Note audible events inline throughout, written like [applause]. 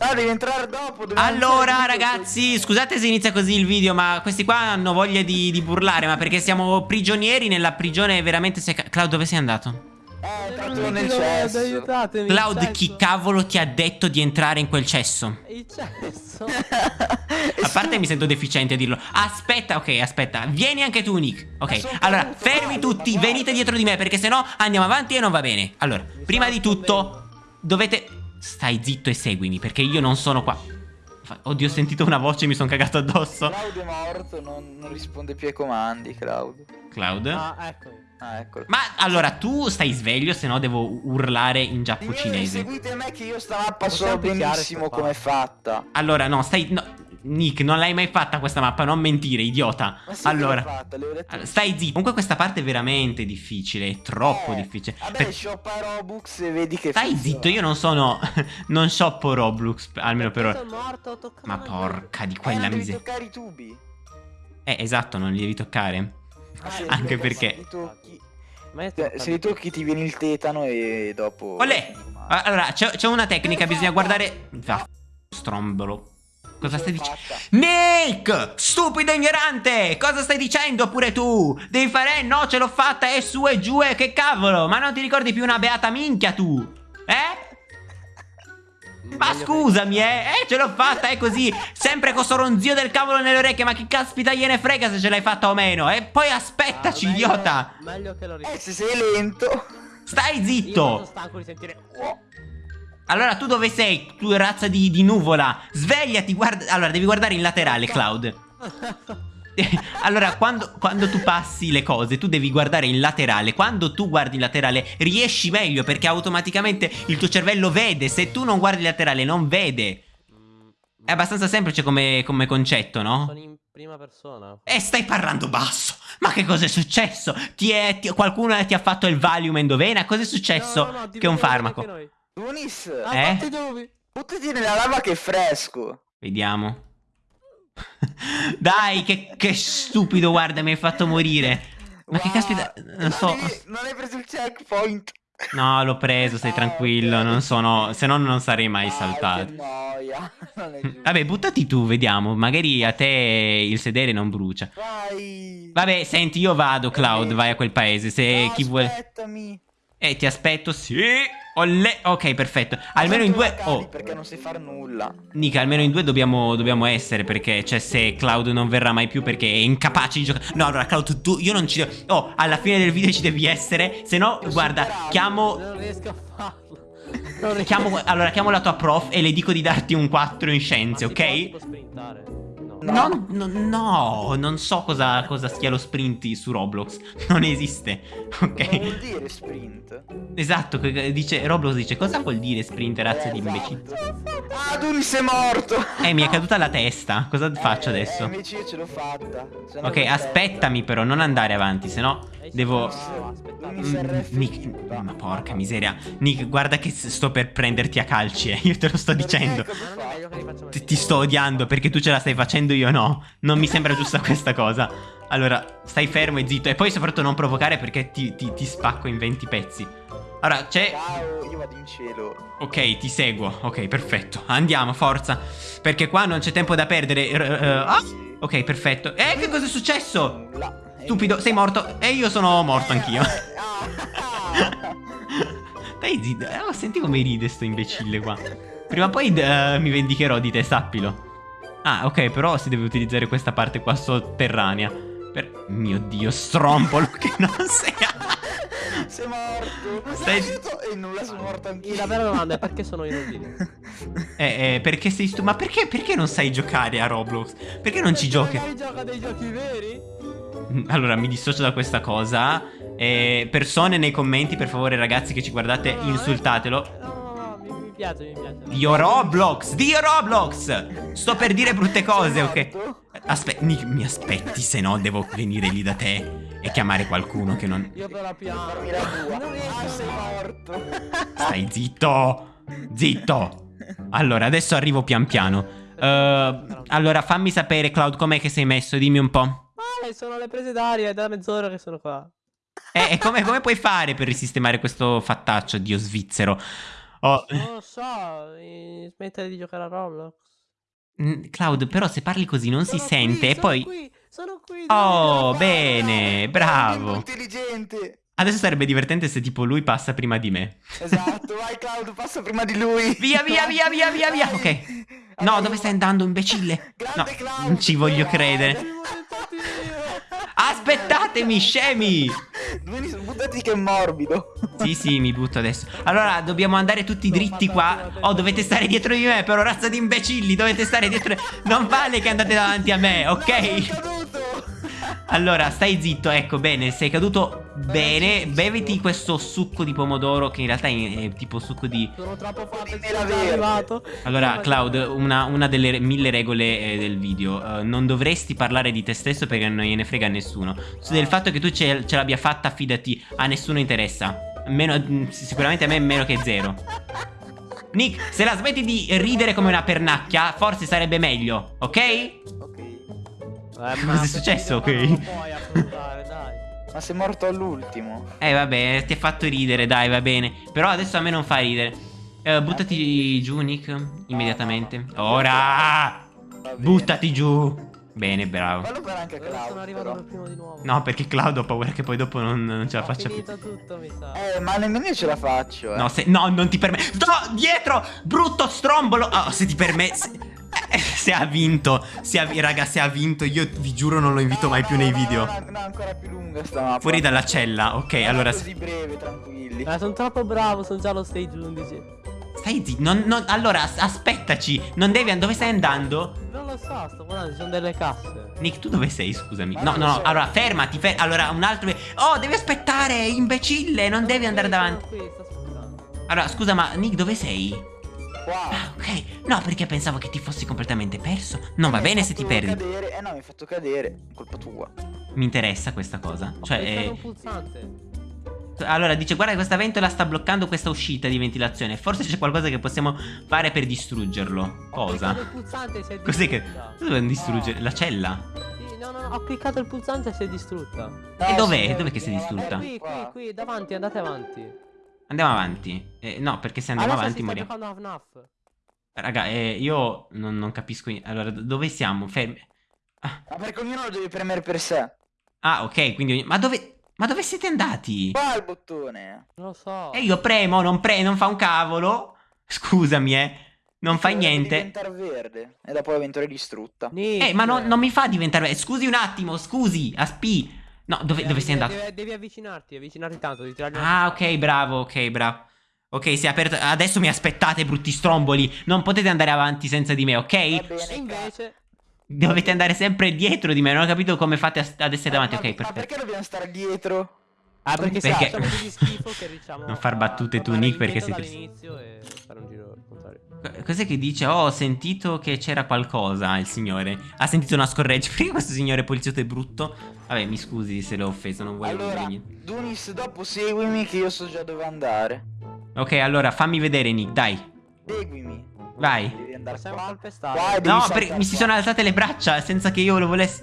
Ah, devi entrare dopo. devi Allora entrare ragazzi, dopo. scusate se inizia così il video Ma questi qua hanno voglia di, di burlare Ma perché siamo prigionieri nella prigione veramente se... Cloud dove sei andato? Eh, entrato mi nel cesso. Aiutatemi. Cloud il chi cesso. cavolo ti ha detto di entrare in quel cesso? Il cesso. [laughs] A parte mi sento deficiente a dirlo Aspetta, ok, aspetta Vieni anche tu Nick Ok, allora fermi tutti Venite dietro di me Perché sennò andiamo avanti e non va bene Allora, Mi prima di tutto Dovete Stai zitto e seguimi Perché io non sono qua Oddio ho sentito una voce e mi sono cagato addosso Claudio è morto, non, non risponde più ai comandi, Claudio. Cloud Ah, eccomi. Ah, eccolo. Ma allora tu stai sveglio Se no devo urlare in giappo Signori, cinese seguite me che io sta mappa so benissimo come è fatta. Allora no, stai no, Nick, non l'hai mai fatta questa mappa Non mentire, idiota Ma sì, Allora fatta, allora, Stai zitto Comunque questa parte è veramente difficile È troppo Eh, difficile Vabbè, Per- shoppa Robux e vedi che Stai funziona. zitto, io non sono. [laughs] Non shoppo Roblox, almeno per ora. Morto, Ma porca di Eh, quella non devi miseria. toccare i tubi. Eh, esatto, non li devi toccare. Ah, sì, Anche perché Se li tocchi, eh, li tocchi ti viene il tetano e dopo... Olè! Allora, c'è c'è una tecnica, bisogna guardare. Va, strombolo. Cosa stai dicendo? Nick! Stupido ignorante! Cosa stai dicendo pure tu? Devi fare, eh, no, ce l'ho fatta, e su e giù, e che cavolo! Ma non ti ricordi più una beata minchia tu? Eh? Ma scusami, eh, eh, ce l'ho fatta, è così. Sempre con sto ronzio del cavolo nelle orecchie. Ma chi caspita gliene frega se ce l'hai fatta o meno? E poi che- aspettaci, Ah, meglio- idiota. Meglio che lo Eh, ricordi. se sei lento... Stai Io sono zitto. stanco di sentire. Allora, tu dove sei, tu razza di, di nuvola? Svegliati, guarda. Allora, devi guardare in laterale, Cloud. [laughs] allora, quando, quando tu passi le cose, tu devi guardare in laterale. Quando tu guardi in laterale, riesci meglio perché automaticamente il tuo cervello vede. Se tu non guardi in laterale, non vede. È abbastanza semplice come, come concetto, no? Sono in prima persona. E stai parlando basso. Ma che cosa è successo? Ti è, ti- qualcuno ti ha fatto il Valium endovena? Cosa è successo? No, no, no, che è un farmaco. Tunis, Ah, Eh? dove? buttati nella lava che è fresco. Vediamo. Dai, che, che stupido, guarda, mi hai fatto morire. Ma che Wow, caspita, non so. devi- non hai preso il checkpoint. No, l'ho preso, stai Ah, tranquillo, non sono, se no non sarei mai Ah, saltato. Che. [laughs] Vabbè, buttati tu, vediamo, magari a te il sedere non brucia. Vai. Vabbè, senti, io vado, Cloud, vai a quel paese, se No, chi vuole... Aspettami. Eh, ti aspetto, sì. Olle. Ok, perfetto. Almeno in due... Oh, Perché non sai fare nulla. Nica, almeno in due dobbiamo, dobbiamo essere perché, cioè, se Cloud non verrà mai più perché è incapace di giocare. No, allora, Cloud, tu, io non ci. Oh, alla fine del video ci devi essere. Se no, Io guarda, chiamo. Non riesco a farlo. Riesco. chiamo allora, chiamo la tua prof e le dico di darti un 4 in scienze, Ma ok? tipo sprintare. No. No. No, non so cosa, cosa sia lo sprint su Roblox. [laughs] Non esiste, Cosa ok? vuol dire sprint? Esatto, dice, Roblox dice cosa vuol dire sprint, razza di Eh, imbecilli? esatto. Ah, è morto. Eh, mi è caduta la testa. Cosa faccio Eh, adesso? Eh, invece io ce l'ho fatta. Ok, aspettami però, non andare avanti, se no Eh, devo... Mm, Nick, ma porca miseria. Nick, guarda che sto per prenderti a calci, eh. [laughs] Io te lo sto dicendo. Cosa Ti, ti sto odiando perché tu ce la stai facendo, io no. Non mi sembra giusta questa cosa. Allora, stai fermo e zitto. E poi soprattutto non provocare perché ti, ti- ti spacco in 20 pezzi. Allora, c'è... Ciao, io vado in cielo. Ok, ti seguo. Ok, perfetto. Andiamo, forza. Perché qua non c'è tempo da perdere. R- r- ah! Ok, perfetto. Eh, che cosa è successo? Nulla. Stupido, sei morto. E io sono morto anch'io. [laughs] Eh. Dai, zitto. Eh, oh, senti come ride sto imbecille qua. Prima o poi eh, mi vendicherò di te, sappilo. Ah, ok, però si deve utilizzare questa parte qua sotterranea. Per... Mio dio, strompolo [laughs] che non sei... Sei morto. Stai-! E nulla, sono morto anch'io. La vera domanda è perché sono inutili? [laughs] eh, eh, perché sei stu... Ma perché, perché non sai giocare a Roblox? Perché non ci giochi? Magari gioca dei giochi veri? Allora, mi dissocio da questa cosa. Eh, persone nei commenti, per favore, ragazzi che ci guardate, No, no, insultatelo. Piace, mi piace. Dio Roblox! Dio Roblox! Sto per dire brutte cose, ok? Aspetta, mi, mi aspetti, se no devo venire lì da te e chiamare qualcuno che non... Io però tua. Non riesco. Ah, sei morto. Stai zitto! Zitto! Allora, adesso arrivo pian piano. Eh, allora, fammi sapere, Cloud, com'è che sei messo? Dimmi un po'. Male, sono le prese d'aria, è da mezz'ora che sono qua. E, e come, come puoi fare per risistemare questo fattaccio, dio svizzero? Oh, Non lo so, eh, smettere di giocare a Roblox. mm, Cloud, però se parli così non si Sono sente qui, e sono poi... qui, sono qui. Oh, bene, bravo. intelligente. Adesso sarebbe divertente se tipo lui passa prima di me. Esatto, vai Cloud, passa prima di lui. Via, via, via, via, via, via. Ok. No, dove stai andando, imbecille? No, Grande Cloud. non ci voglio credere. Aspettatemi, scemi! Buttati che è morbido. Sì, sì, mi butto adesso. Allora, dobbiamo andare tutti dritti qua. Oh, dovete stare dietro di me, però razza di imbecilli, dovete stare dietro. Non vale che andate davanti a me, Sono ok? Allora, stai zitto, ecco, bene, sei caduto bene. Beviti questo succo di pomodoro, che in realtà è, tipo succo di... Sono troppo forte, verde. arrivato. Allora, Cloud, una, una delle mille regole eh, del video. eh, non dovresti parlare di te stesso perché non gliene frega a nessuno. Su del fatto che tu ce, ce l'abbia fatta, fidati, a nessuno interessa. Meno, mm, sicuramente a me meno che zero. Nick, se la smetti di ridere come una pernacchia, forse sarebbe meglio, ok? Ok. Eh, Cosa è successo, ok? Non puoi affrontare, dai. Ma sei morto all'ultimo. Eh, vabbè, ti ha fatto ridere, dai, va bene. Però adesso a me non fa ridere. Eh, buttati giù, Nick, immediatamente. Ora! Buttati giù! Bene, bravo. Fallo per anche Cloud. arrivato però. per primo di nuovo. No, perché Cloud ho paura che poi dopo non, non ce la Ho faccia più. finito tutto, mi sa. Eh, ma nemmeno io ce la faccio, eh. No, se, no, non ti permetto. No, dietro! Brutto strombolo! Oh, se ti permetti. [laughs] Se ha vinto, se ha, raga, se ha vinto, io vi giuro non lo invito No, mai no, più nei no, video. No, no, no, ancora più lunga sta mappa. Fuori dalla cella, ok, Non allora. così breve, tranquilli. Eh, sono troppo bravo, sono già allo stage 11. Stai zitto, non, non- allora as- aspettaci. Non devi. Dove stai andando? Non lo so, sto guardando, ci sono delle casse. Nick, tu dove sei? Scusami. Ma No, non no, so. Allora, fermati. fer- allora, un altro. Oh, devi aspettare, imbecille. Non devi andare davanti. qui, sto aspettando. Allora, scusa, ma Nick, dove sei? Qua. Ah, ok. No, perché pensavo che ti fossi completamente perso. Non va Mi bene se ti perdi. Cadere. Eh no, mi hai fatto cadere. Colpa tua. Mi interessa questa cosa. Ho Cioè, cliccato eh, un pulsante. allora dice: Guarda, questa ventola sta bloccando questa uscita di ventilazione. Forse c'è qualcosa che possiamo fare per distruggerlo. Ho Cosa? cliccato il pulsante e si è Cos'è che. distrutta. Cosa dobbiamo distruggere? La cella? Sì, no, no, no, ho cliccato il pulsante e si è distrutta. E No, dov'è? Dov'è che si è distrutta? Eh, qui, qui, qui, davanti, andate avanti. Andiamo avanti. Eh, no, perché se andiamo Adesso avanti moriamo. Raga, eh, io non, non capisco. Allora, do- dove siamo? Fermi. Ah, Ma perché ognuno lo deve premere per sé. ah, ok, quindi. ogni- Ma dove. Ma dove siete andati? Qua il bottone. Non lo so. E io premo, non pre, non fa un cavolo. Scusami, eh. Non Dovrebbe niente. diventare verde. E dopo la ventola è distrutta. Nick. Eh, ma non, non mi fa diventare. Scusi un attimo, scusi. Aspi. No, dove, Devi- dove sei devi- andato? Devi, devi avvicinarti, avvicinarti tanto, tirargli Ah, ok, bravo, ok, bravo. Ok, si è aperto. Adesso mi aspettate, brutti stromboli. Non potete andare avanti senza di me, Va ok? bene. E invece... Dovete andare sempre dietro di me. Non ho capito come fate ad essere davanti. Ma- Ok, ma perfetto. perché dobbiamo stare dietro? Ah, perché, Perché- facciamo così schifo che riusciamo [laughs] Non far battute tu, Nick, perché sei dall'inizio e fare un giro Cos'è che dice? Oh, ho sentito che c'era qualcosa, il signore. Ha sentito una scorreggia. [laughs] Perché questo signore poliziotto è brutto? Vabbè, mi scusi se l'ho offeso, non volevo Allora, dire niente. Dunis, dopo seguimi che io so già dove andare. Ok, allora fammi vedere, Nick, dai. Seguimi. Vai. Devi andare Possiamo qua. calpestare. Qua e devi No, per- mi si sono alzate le braccia senza che io lo volessi.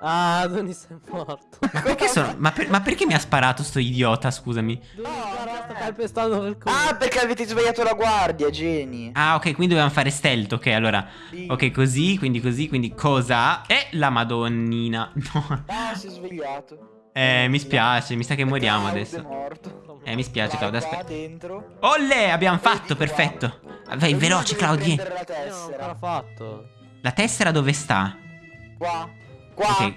Ah, Donis è morto. Ma perché sono. Ma, per- ma perché mi ha sparato sto idiota, scusami? Quel culo. Ah, perché avete sbagliato la guardia, geni. Ah, ok, quindi dobbiamo fare stealth. Ok, allora. Sì. Ok, così, quindi così, quindi cosa? E la madonnina. [laughs] No. Ah, si è svegliato. Eh, mi spiace, mi sa che moriamo Cloud adesso. È morto. Eh, mi spiace, Claudio, aspetta. dentro. Olle, abbiamo Vedi fatto, qua. perfetto. Vai, veloce, Claudio. la tessera. fatto. La tessera dove sta? Qua. Qua. Ok,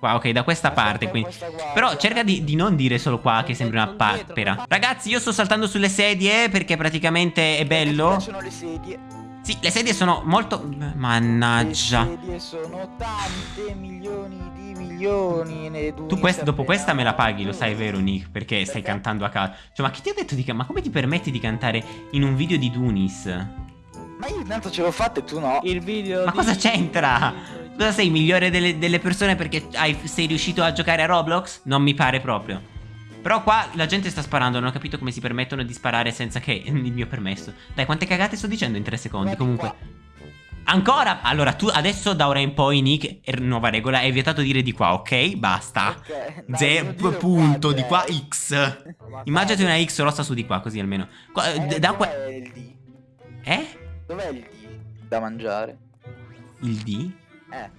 qua, ok, da questa Aspetta, parte, quindi. questa guardia. Però cerca di, di non dire solo qua che Sono sembri una papera. Ragazzi, io sto saltando sulle sedie perché praticamente è bello. piacciono le sedie. Sì, le sedie sono molto. Le Mannaggia. sedie sono tante milioni di milioni. Tu quest- dopo questa me la paghi, lo sai, vero, Nick? Perché stai Perché? cantando a caso. Cioè, ma chi ti ha detto di. ca- Ma come ti permetti di cantare in un video di Dunis? Ma io intanto ce l'ho fatta e tu no. Il video Ma di- cosa c'entra? Cosa sei migliore delle, delle persone perché hai- sei riuscito a giocare a Roblox? Non mi pare proprio. Però qua la gente sta sparando, non ho capito come si permettono di sparare senza che [laughs] il mio permesso. Dai, quante cagate sto dicendo in tre secondi? Comunque. Ancora? Allora, tu adesso da ora in poi, Nick, er- nuova regola, è vietato dire di qua, ok? Basta. Ok, dai, Ze- devo dire punto, qua, di qua. X. Immaginati una X rossa su di qua, così almeno. Qua- Eh, da qua... dov'è il D? Eh? Dov'è il D da mangiare? Il D? Eh.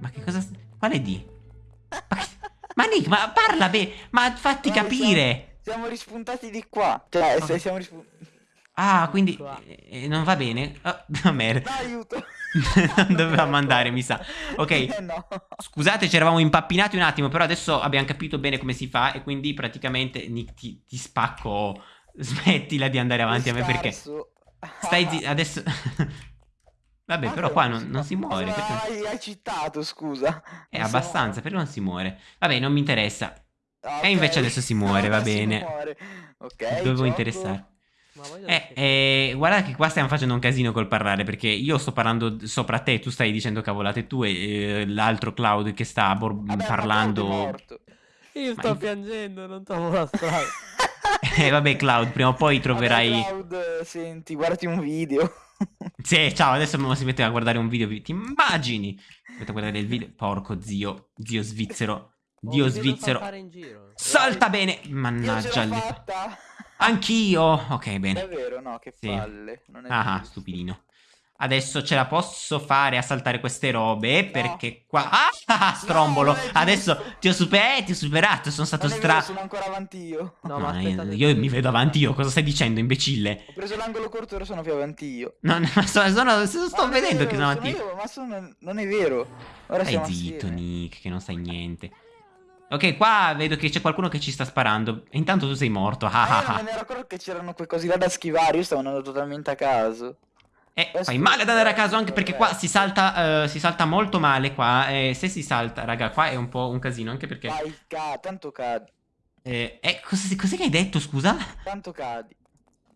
Ma che cosa... Quale D? Ma, che- ma Nick, ma parla bene, ma fatti No, capire. Siamo rispuntati di qua. Cioè, se siamo rispuntati. Ah, quindi eh, non va bene. Oh, [laughs] no, merda. Aiuto. [laughs] non dovevamo andare, mi sa. Ok. Eh, no. Scusate, ci eravamo impappinati un attimo, però adesso abbiamo capito bene come si fa e quindi praticamente Nick ti, ti spacco. Smettila di andare avanti a me perché stai zi- [laughs] adesso Vabbè, Ma però qua non, non si muore Cosa perché Hai, hai citato, scusa. è Non si abbastanza, perché non si muore. Vabbè, non mi interessa. Ah, E invece adesso si muore, va Adesso si bene. muore. Ok. Dovevo gioco. interessare. Ma Eh, eh, guarda che qua stiamo facendo un casino col parlare perché io sto parlando sopra te, tu stai dicendo cavolate tue e eh, l'altro Cloud che sta Vabbè, ma parlando... Io Ma sto in- piangendo, non trovo la strada. [laughs] Eh, vabbè Cloud, prima o poi troverai... Vabbè, Cloud, senti, guardati un video. [laughs] Sì, ciao, adesso si mette a guardare un video, ti immagini? Metto a guardare il video, porco zio, zio svizzero, Oh, dio vedo svizzero. saltare in giro. Salta bene! Io ce Mannaggia. Anch'io! Ok, bene. È vero, no, che Sì. palle. Non è Ah, stupidino. Adesso ce la posso fare a saltare queste robe perché qua... Ah, ah, strombolo! No, Adesso ti ho, super- eh, ti ho superato, sono stato Non è vero, stra... sono ancora avanti io. No, No, ma aspettate io, io che- mi vedo avanti io, cosa stai dicendo, imbecille? Ho preso l'angolo corto, ora sono più avanti io. No, no, ma sono, sono- sto Ma vedendo che vero, sono avanti io. io, ma sono- non è vero. Ora Stai zitto, assieme. Nick, che non sai niente. Ok, qua vedo che c'è qualcuno che ci sta sparando. E intanto tu sei morto. Ah, ah, io non ah. me ne ero accorto che c'erano quei cosi là da schivare, io stavo andando totalmente a caso. Eh, Questo- fai male ad andare a caso anche perché qua si salta, eh, si salta molto male qua. E se si salta, raga, qua è un po' un casino anche perché... Vai, ca- tanto cadi, Eh, eh, cos- cos'è che hai detto, scusa? tanto cadi.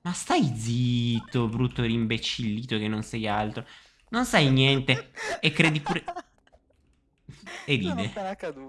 Ma stai zitto, brutto rimbecillito che non sei altro. Non sai niente e credi pure... [laughs] E ride.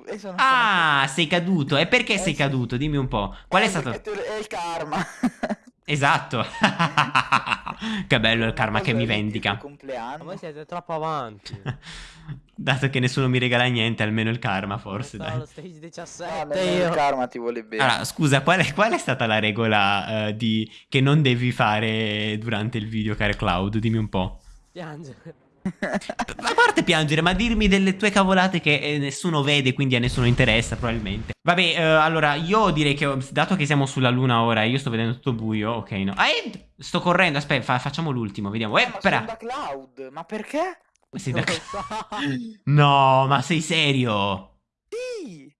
e Ah, sei caduto. E perché Eh, sei sì. caduto? Dimmi un po'. Qual è Eh, stato... perché te- È il karma. [laughs] Esatto. [laughs] che bello il karma che mi il vendica. Ma compleanno. voi siete troppo avanti. [laughs] Dato che nessuno mi regala niente, almeno il karma, forse. Dai. allo stage No, 17 nemmeno il io. karma ti vuole bene. Allora, scusa, qual è, qual è stata la regola eh, di... che non devi fare durante il video, caro Cloud? Dimmi un po'. Piangere. A parte piangere, ma dirmi delle tue cavolate che eh, nessuno vede, quindi a nessuno interessa, probabilmente. Vabbè, eh, allora, io direi che, dato che siamo sulla luna ora e io sto vedendo tutto buio, ok, no. Ah, eh, sto correndo, aspetta, fa- facciamo l'ultimo, vediamo. Eh, ma però... sono da Cloud, ma perché? Sei da-. [laughs] No, ma sei serio? Sì.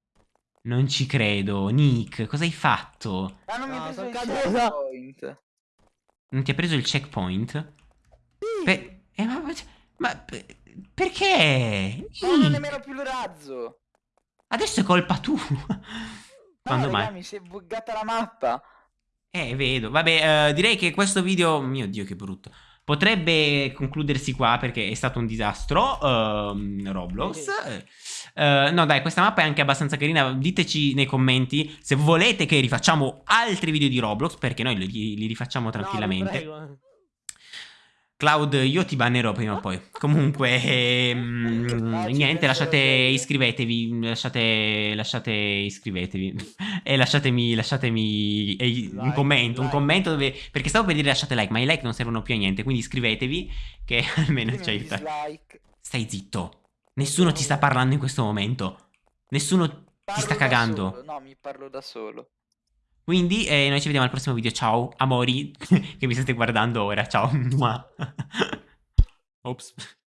Non ci credo. Nick, cosa hai fatto? Ma non mi No, ha preso il caduto. checkpoint. Non ti ha preso il checkpoint? Sì. Pe- eh, ma, ma pe- perché? Non ho nemmeno più il razzo. Adesso è colpa tua. Quando no, mai? mi si è buggata la mappa. Eh, vedo. Vabbè, eh, direi che questo video, mio Dio, che brutto. Potrebbe concludersi qua perché è stato un disastro. ehm, Roblox. Eh, no, dai, questa mappa è anche abbastanza carina. Diteci nei commenti se volete che rifacciamo altri video di Roblox, perché noi li, li rifacciamo No, tranquillamente. prego. Cloud, io ti bannerò prima o poi. [laughs] Comunque, ehm, ci niente, lasciate, iscrivetevi, lasciate, lasciate, iscrivetevi [laughs] e lasciatemi, lasciatemi eh, un Like, commento, un commento dove, perché stavo per dire lasciate like, ma i like non servono più a niente, quindi iscrivetevi che [laughs] almeno ci aiuta. Stai zitto, nessuno ti sta parlando in questo momento, nessuno ti sta cagando. No, mi parlo da solo. Quindi eh, noi ci vediamo al prossimo video, ciao amori [laughs] che mi state guardando ora, ciao. [laughs] Ops.